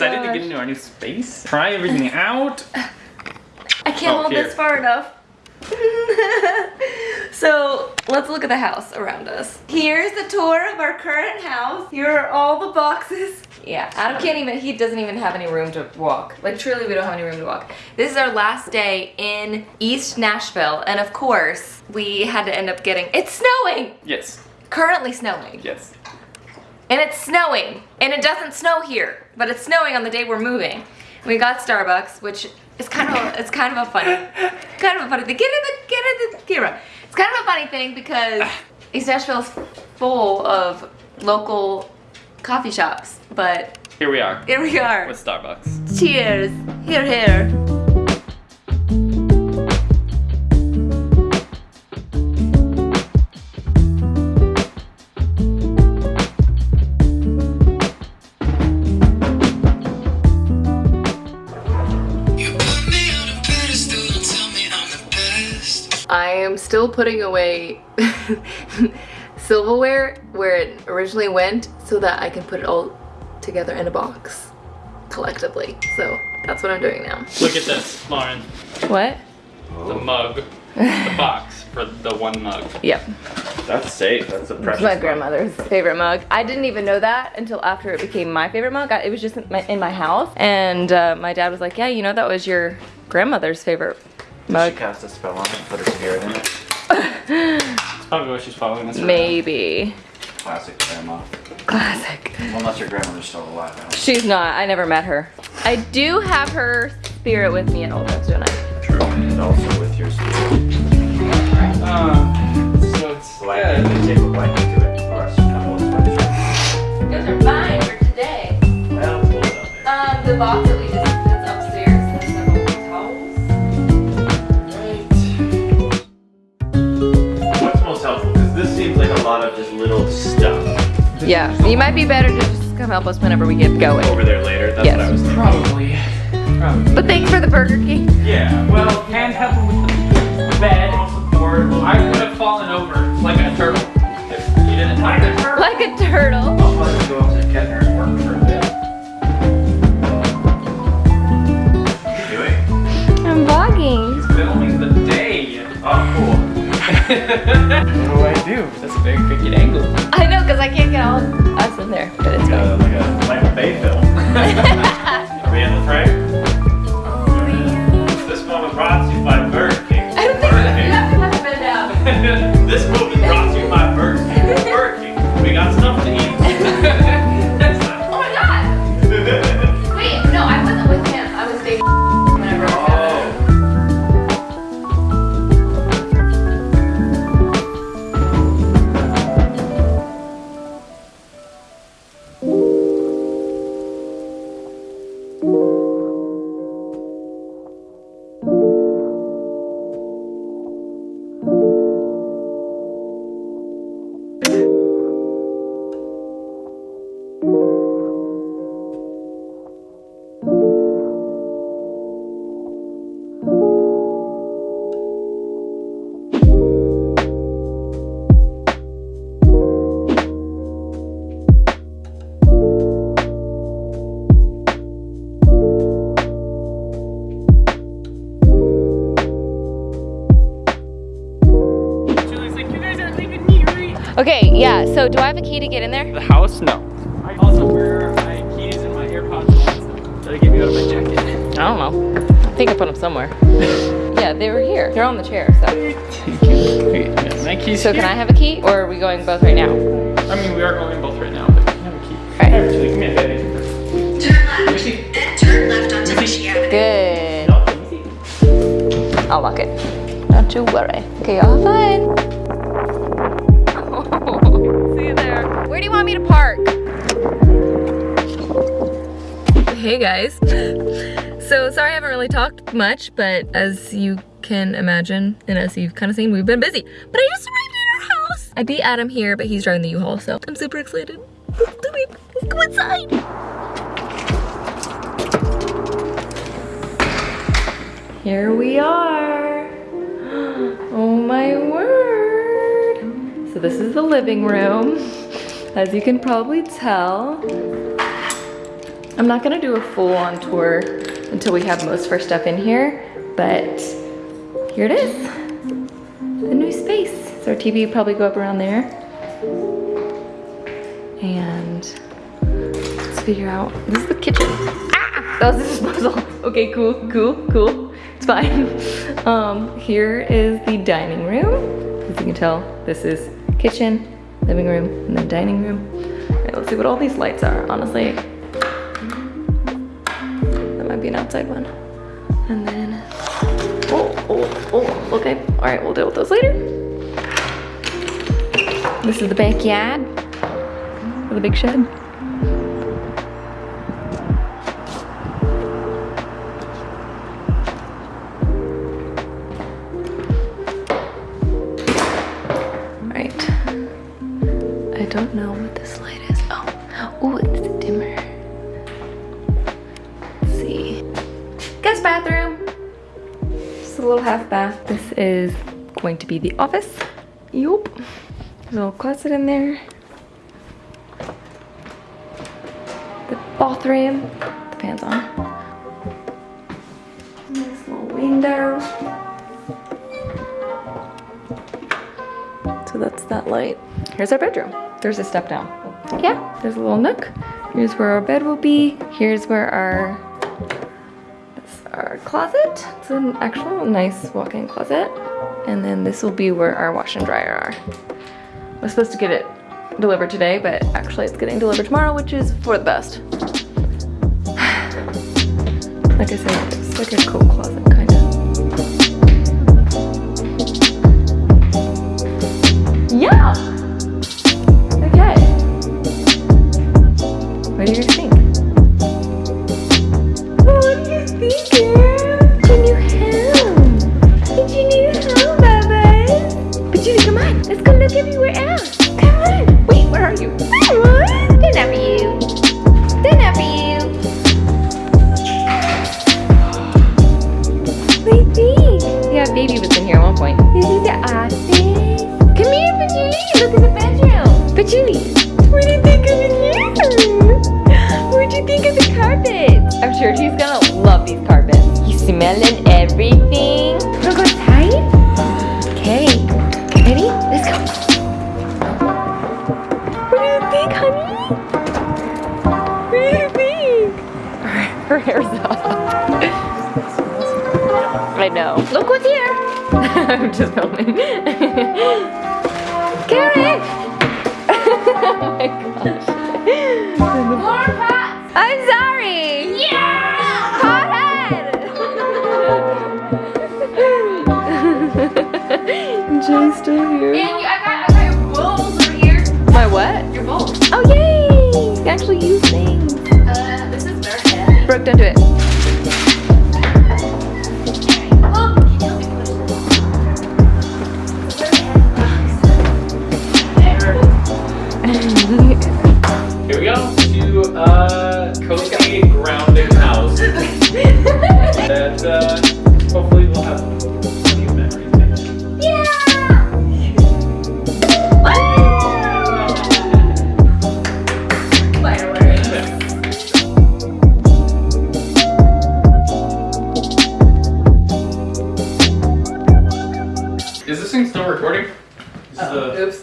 excited to oh get into our new space. Try everything out. I can't Oh, hold here. this far enough. so let's look at the house around us. Here's the tour of our current house. Here are all the boxes. Yeah, Adam can't even, he doesn't even have any room to walk. Like truly we don't have any room to walk. This is our last day in East Nashville. And of course we had to end up getting, it's snowing! Yes. Currently snowing. Yes. And it's snowing. And it doesn't snow here, but it's snowing on the day we're moving. We got Starbucks, which is kind of a, it's kind of a funny, kind of a funny thing. Get in the get in the camera. It's kind of a funny thing because East Nashville is full of local coffee shops, but Here we are here we are. with Starbucks. Cheers. Here, here. I am still putting away silverware where it originally went so that I can put it all together in a box collectively. So that's what I'm doing now. Look at this, Lauren. What? The mug. the box for the one mug. Yep. That's safe. That's a It's precious. my mug. grandmother's favorite mug. I didn't even know that until after it became my favorite mug. I, it was just in my, in my house. And uh, my dad was like, yeah, you know that was your grandmother's favorite She cast a spell on it and put her spirit in it. That's probably what she's following us around. Maybe. Classic grandma. Classic. Well, unless your grandmother's still alive. I She's not. I never met her. I do have her spirit with me at all times, don't I? True. And also with your spirit. Um, so it's Blanket. They might be better to just come help us whenever we get going. Over there later. That's Yes. what I was thinking. Probably. Probably. But thanks for the Burger King. Yeah. Well, And help her with the bed. support. I would have fallen over like a turtle if you didn't have it. Like a turtle. I'll probably go up to Kettner and work for yeah, so do I have a key to get in there? The house? No. I also wear my keys and my AirPods that I gave you out of my jacket. I don't know. I think I put them somewhere. yeah, they were here. They're on the chair, so. Wait, yeah, my keys So here. can I have a key, or are we going both right now? I mean, we are going both right now, but you can have a key. Alright. Here, Julie, give me a bed. Turn left, then turn left onto Michi Avenue. Good. I'll lock it. Don't to worry. Okay, y'all have fun. Hey guys. So sorry I haven't really talked much, but as you can imagine, and as you've kind of seen, we've been busy. But I just arrived at our house. I beat Adam here, but he's driving the U-Haul, so I'm super excited. Let's do it. Let's go inside. Here we are. Oh my word. So this is the living room, as you can probably tell. I'm not gonna do a full on tour until we have most of our stuff in here, but here it is. The new space. So our TV probably go up around there. And let's figure out, this is the kitchen. Ah, that was the disposal. Okay, cool, cool, cool. It's fine. Um, here is the dining room. As you can tell, this is kitchen, living room, and then dining room. All right, let's see what all these lights are, honestly. Be an outside one. And then, oh, oh, oh, okay. All right, we'll deal with those later. This is the backyard with a big shed. Right. I don't know what this light is. Oh, oh, Guest bathroom. Just a little half bath. This is going to be the office. Yup. Little closet in there. The bathroom. The fans on. Nice little window. So that's that light. Here's our bedroom. There's a step down. Yeah, there's a little nook. Here's where our bed will be. Here's where our our closet. It's an actual nice walk-in closet. And then this will be where our wash and dryer are. I was supposed to get it delivered today, but actually it's getting delivered tomorrow, which is for the best. like I said, it's like a coat closet, Patchouli. What do you think of it here? What do you think of the carpet? I'm sure she's gonna love these carpets. You smelling everything? Wanna go outside? Okay. Ready? Let's go. What do you think, honey? What do you think? Her hair's up. I know. Look what's here. I'm just filming. Karen! Jay's still here. And you, I got, I got your bowls over here. My what? Your bowls. Oh yay! You can actually use things. Uh, this is very heavy. Brooke, don't do it. Oh, it'll be pushed. Here we go to uh, cozy grounding house. that uh, Is this thing still recording? Is uh, oops.